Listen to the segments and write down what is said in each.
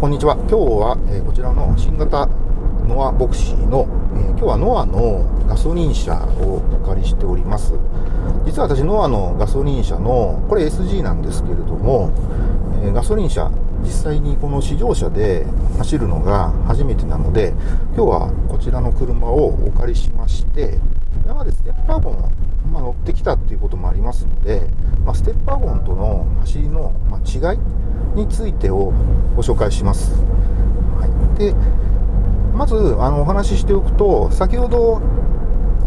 こんにちは。今日は、えー、こちらの新型ノアボクシーの、えー、今日はノアのガソリン車をお借りしております。実は私、ノアのガソリン車の、これ SG なんですけれども、えー、ガソリン車、実際にこの試乗車で走るのが初めてなので、今日はこちらの車をお借りしまして、今までステッパーゴンを、まあ、乗ってきたっていうこともありますので、まあ、ステッパーゴンとの走りの、ま違いについてをご紹介します。はい、でまずあのお話ししておくと、先ほど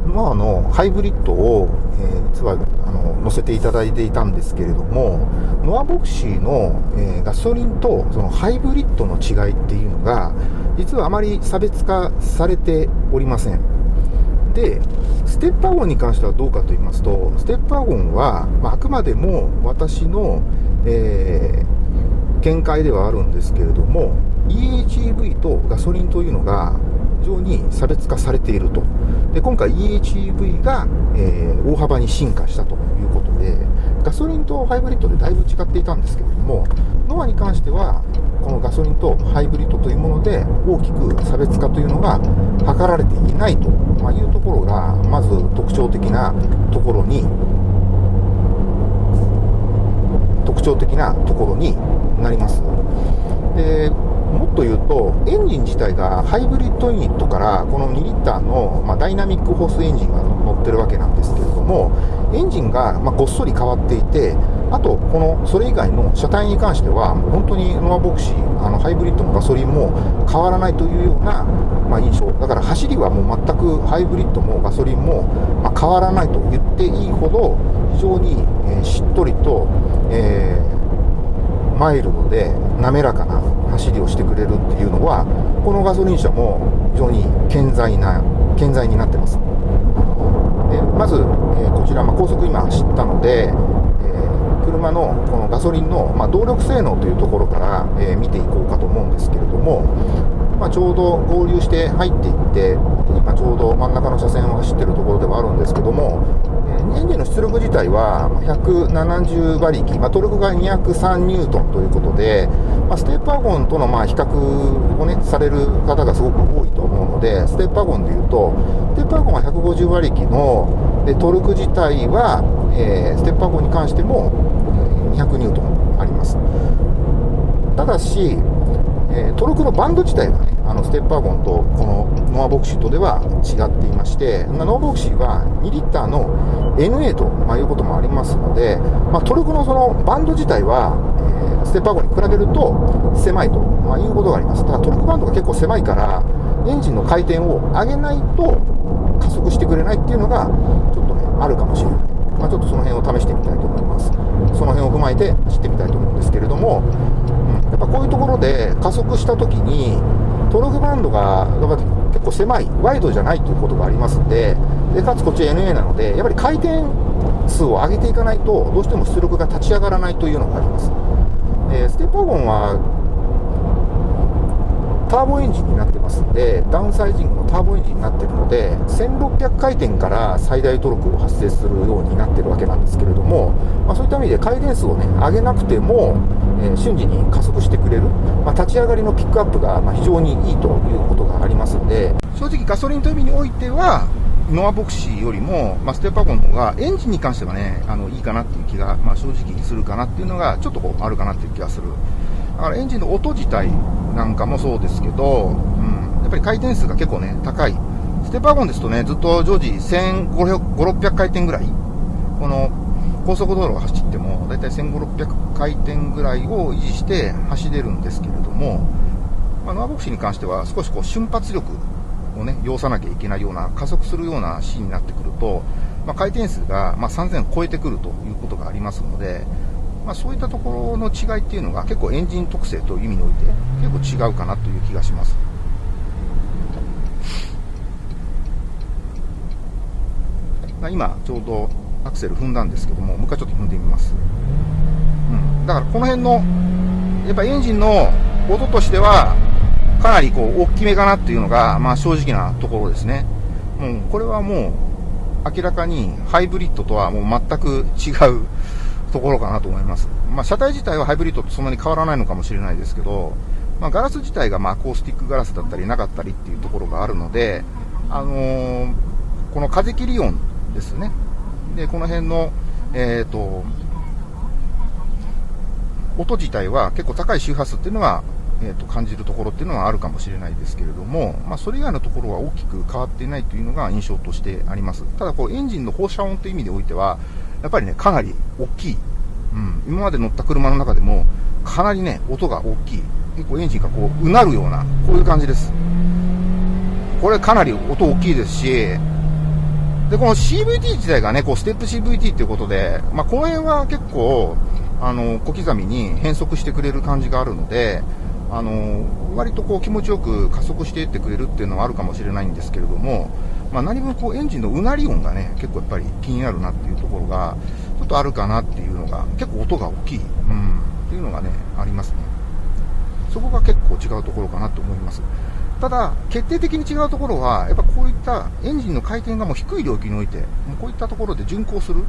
まあ、あのハイブリッドを、えー、実はあの載せていただいていたんですけれども、ノアボクシーの、えー、ガソリンとそのハイブリッドの違いっていうのが、実はあまり差別化されておりません。で、ステッパーゴンに関してはどうかと言いますと、ステッパーゴンは、まあ、あくまでも私の、えー見解ではあるんですけれども EHEV とガソリンというのが非常に差別化されていると。で今回 EHEV が、えー、大幅に進化したということでガソリンとハイブリッドでだいぶ違っていたんですけれどもノアに関してはこのガソリンとハイブリッドというもので大きく差別化というのが図られていないというところがまず特徴的なところに特徴的なところになります。でもっと言うと、エンジン自体がハイブリッドユニットからこの2リッターの、まあ、ダイナミックホースエンジンが乗ってるわけなんですけれども、エンジンが、まあ、ごっそり変わっていて、あと、このそれ以外の車体に関しては、もう本当にノアボクシー、あのハイブリッドもガソリンも変わらないというような、まあ、印象、だから走りはもう全くハイブリッドもガソリンも、ま変わらないと言っていいほど、非常に、え、しっとりと、えーマイルドで滑らかな走りをしてくれるっていうのはこのガソリン車も非常に健在な健在になってます。でまず、えー、こちら、まあ、高速今走ったので、車のこのガソリンの、まあ、動力性能というところから、えー、見ていこうかと思うんですけれども、まあ、ちょうど合流して入っていって今ちょうど真ん中の車線を走ってるところではあるんですけども、えエンジンの出力自体は170馬力、まあ、トルクが203ニュートンということで、まあ、ステップワゴンとのま比較を、ね、される方がすごく多いと思うので、ステップワゴンでいうと、ステップワゴンは150馬力のでトルク自体は、えー、ステップワゴンに関しても200ニュートンあります。ただし、えー、トルクのバンド自体はね、あのステップワゴンとこのノアボクシーとでは違っていまして、ノアボクシーは2リッターの NA と、まあ、いうこともありますので、まあ、トルクのそのバンド自体は、えー、ステップワゴンに比べると狭いと、まあ、いうことがあります。ただトルクバンドが結構狭いから、エンジンの回転を上げないと加速してくれないっていうのが、ちょっとね、あるかもしれない。まあ、ちょっとその辺を試してみたいと思います。その辺を踏まえて走ってみたいと思うんですけれども、うん、やっぱこういうところで加速したときに、トルクバンドが結構狭い、ワイドじゃないということがありますんで、でかつこっち NA なので、やっぱり回転数を上げていかないと、どうしても出力が立ち上がらないというのがあります。えー、ステップワゴンはターボエンジンになってますんで、ダウンサイジングのターボエンジンになってるので、1600回転から最大トルクを発生するようになってるわけなんですけれども、まあ、そういった意味で回転数をね、上げなくても、えー、瞬時に加速してくれる、まあ、立ち上がりのピックアップが、ま非常にいいということがありますので、正直ガソリンという意味においては、ノアボクシーよりも、まあ、ステップワゴンの方が、エンジンに関してはね、あの、いいかなっていう気が、まあ、正直するかなっていうのが、ちょっとこう、あるかなっていう気がする。だからエンジンの音自体なんかもそうですけど、うん、やっぱり回転数が結構ね、高い。ステップワゴンですとね、ずっと常時1500、600回転ぐらい、この高速道路を走っても、だいたい1500、600回転ぐらいを維持して走れるんですけれども、まあ、ノアボクシーに関しては少しこう瞬発力をね、要さなきゃいけないような、加速するようなシーンになってくると、まあ、回転数が、ま3000を超えてくるということがありますので、まあ、そういったところの違いっていうのが結構エンジン特性という意味において結構違うかなという気がします。まあ今ちょうどアクセル踏んだんですけども、もう一回ちょっと踏んでみます。うん。だからこの辺の、やっぱエンジンの音としては、かなりこう大きめかなっていうのが、まあ正直なところですね。もうこれはもう明らかにハイブリッドとはもう全く違うところかなと思います。まあ車体自体はハイブリッドとそんなに変わらないのかもしれないですけど、まあ、ガラス自体がまアコースティックガラスだったりなかったりっていうところがあるので、あのー、この風切り音ですね。で、この辺の、えっ、ー、と、音自体は結構高い周波数っていうのは、えー、と感じるところっていうのはあるかもしれないですけれども、まあ、それ以外のところは大きく変わっていないというのが印象としてあります。ただ、こう、エンジンの放射音という意味でおいては、やっぱりね、かなり大きい。うん、今まで乗った車の中でも、かなりね、音が大きい。結構エンジンがこう、うなるような、こういう感じです。これかなり音大きいですし、で、この CVT 自体がね、こう、ステップ CVT っていうことで、まあ、この辺は結構、あの、小刻みに変速してくれる感じがあるので、あの、割とこう気持ちよく加速していってくれるっていうのはあるかもしれないんですけれども、まあ、何分こうエンジンのうなり音がね、結構やっぱり気になるなっていうところが、ちょっとあるかなっていうのが、結構音が大きい、うん、っていうのがね、ありますね。そこが結構違うところかなと思います。ただ、決定的に違うところは、やっぱこういったエンジンの回転がもう低い領域において、もうこういったところで巡航する、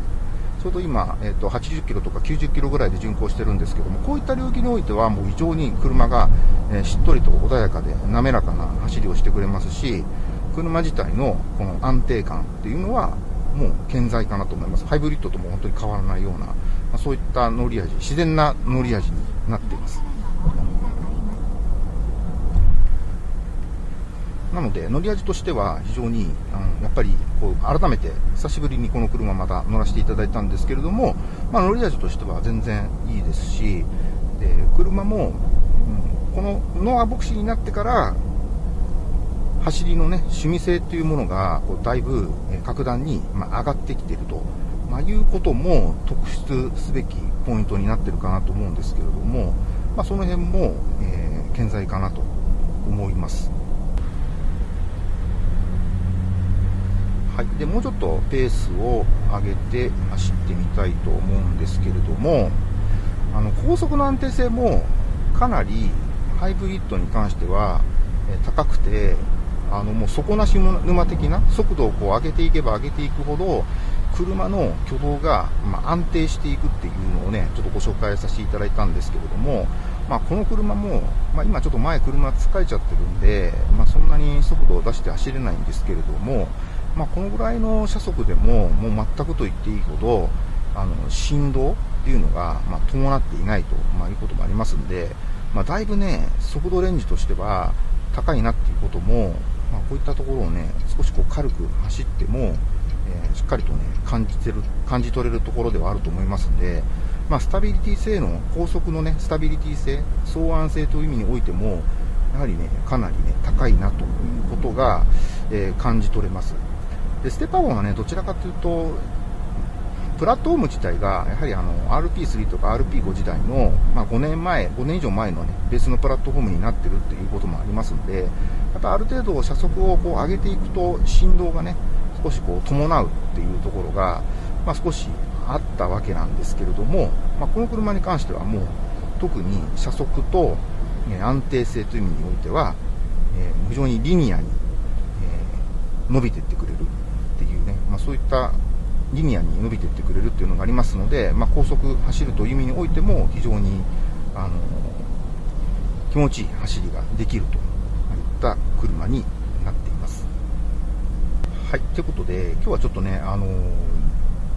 ちょうど今、えー、と80キロとか90キロぐらいで巡航してるんですけども、こういった領域においては、もう非常に車が、え、しっとりと穏やかで滑らかな走りをしてくれますし、車自体のこの安定感っていうのは、もう健在かなと思います。ハイブリッドとも本当に変わらないような、まあ、そういった乗り味、自然な乗り味になっています。なので、乗り味としては非常に、あのやっぱりこう改めて久しぶりにこの車また乗らせていただいたんですけれども、まあ、乗り味としては全然いいですし、で車も、うん、このノアボクシーになってから、走りのね、趣味性というものが、こうだいぶ格段に、ま上がってきていると、まあ、いうことも特筆すべきポイントになってるかなと思うんですけれども、まあ、その辺も、えー、健在かなと思います。はい、でもうちょっとペースを上げて走ってみたいと思うんですけれども、あの高速の安定性もかなりハイブリッドに関しては、え高くて、あのもう底なし沼的な速度をこう上げていけば上げていくほど、車の挙動が、ま安定していくっていうのをね、ちょっとご紹介させていただいたんですけれども、まあ、この車も、まあ、今ちょっと前車疲れちゃってるんで、まあ、そんなに速度を出して走れないんですけれども、ま、このぐらいの車速でも、もう全くと言っていいほど、あの、振動っていうのが、ま、伴っていないと、まあ、いうこともありますんで、ま、だいぶね、速度レンジとしては高いなっていうことも、まあ、こういったところをね、少しこう軽く走っても、えー、しっかりとね、感じてる、感じ取れるところではあると思いますんで、まあ、スタビリティ性の、高速のね、スタビリティ性、相安性という意味においても、やはりね、かなりね、高いなということが、えー、感じ取れます。で、ステパゴンはね、どちらかというと、プラットフォーム自体が、やはりあの、RP3 とか RP5 時代の、まあ、5年前、5年以上前のね、ベースのプラットフォームになってるっていうこともありますんで、やっぱある程度車速をこう上げていくと、振動がね、少しこう伴うっていうところが、まあ、少しあったわけなんですけれども、まあ、この車に関してはもう、特に車速と、え安定性という意味においては、えー、非常にリニアに、えー、伸びていってくれるっていうねまあ、そういったリニアに伸びていってくれるっていうのがありますので、まあ、高速走るという意味においても非常にあの気持ちいい走りができると。た車になっています。はい、ということで今日はちょっとね、あの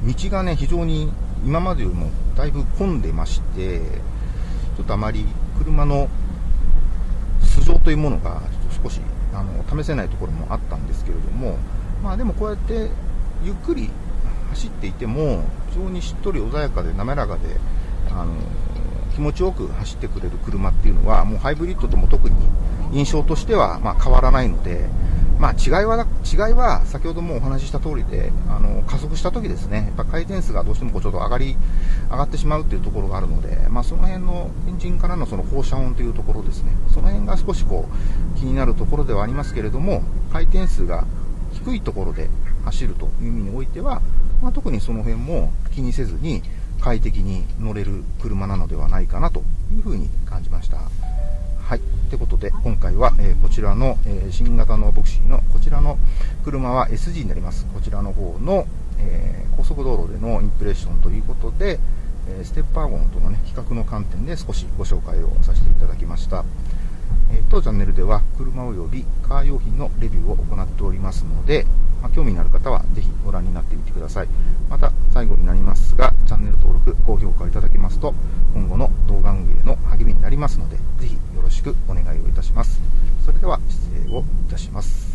道がね非常に今までよりもだいぶ混んでまして、ちょっとあまり車の素性というものがちょっと少しあの試せないところもあったんですけれども、まあでもこうやってゆっくり走っていても非常にしっとり穏やかで滑らかであの気持ちよく走ってくれる車っていうのはもうハイブリッドとも特に印象としてはま変わらないので、まあ、違いは違いは先ほどもお話しした通りであの加速した時ですねやっぱ回転数がどうしてもこうちょっと上がり上がってしまうっていうところがあるので、まあ、その辺のエンジンからのその放射音というところですねその辺が少しこう気になるところではありますけれども回転数が低いところで走るという意味においては、まあ、特にその辺も気にせずに快適に乗れる車なのではないかなというふうに感じました。はい。ってことで、今回は、えー、こちらの、えー、新型のボクシーのこちらの車は SG になります。こちらの方の、えー、高速道路でのインプレッションということで、えステッパーゴンとの、ね、比較の観点で少しご紹介をさせていただきました。当チャンネルでは車及びカー用品のレビューを行っておりますので、まあ、興味のある方はぜひご覧になってみてください。また最後になりますが、チャンネル登録、高評価いただけますと、今後の動画運営の励みになりますので、ぜひよろしくお願いをいたします。それでは失礼をいたします。